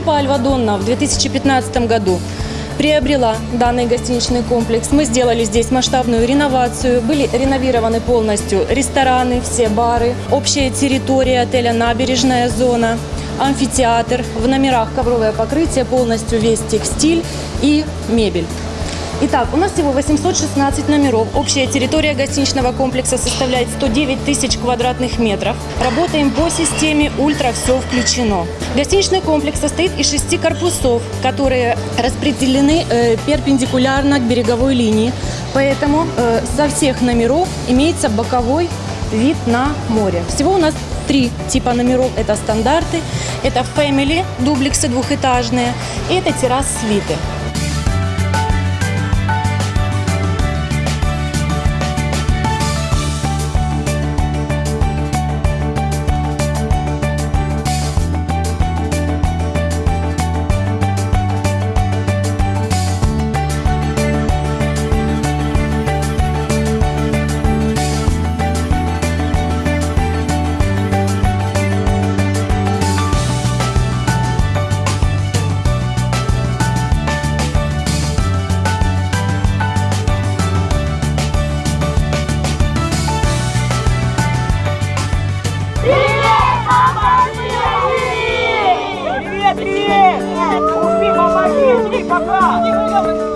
Альва Донна в 2015 году приобрела данный гостиничный комплекс. Мы сделали здесь масштабную реновацию. Были реновированы полностью рестораны, все бары, общая территория отеля «Набережная зона», амфитеатр, в номерах ковровое покрытие, полностью весь текстиль и мебель. Итак, у нас всего 816 номеров. Общая территория гостиничного комплекса составляет 109 тысяч квадратных метров. Работаем по системе «Ультра все включено». Гостиничный комплекс состоит из шести корпусов, которые распределены э, перпендикулярно к береговой линии. Поэтому э, со всех номеров имеется боковой вид на море. Всего у нас три типа номеров. Это стандарты, это family, дублексы двухэтажные, и это террас-свиты. 大哥，你给我。